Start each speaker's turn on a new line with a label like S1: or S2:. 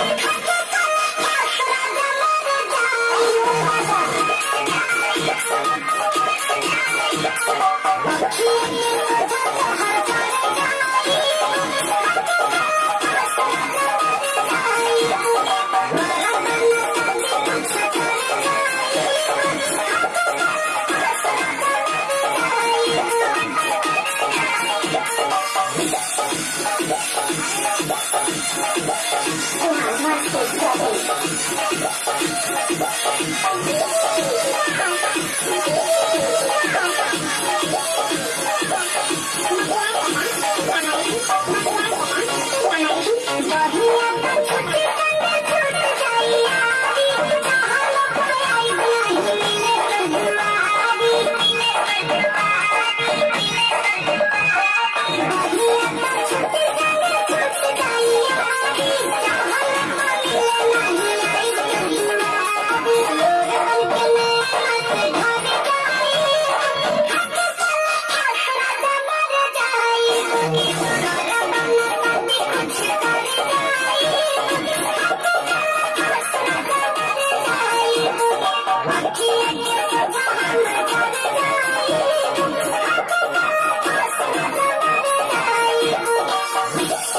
S1: Come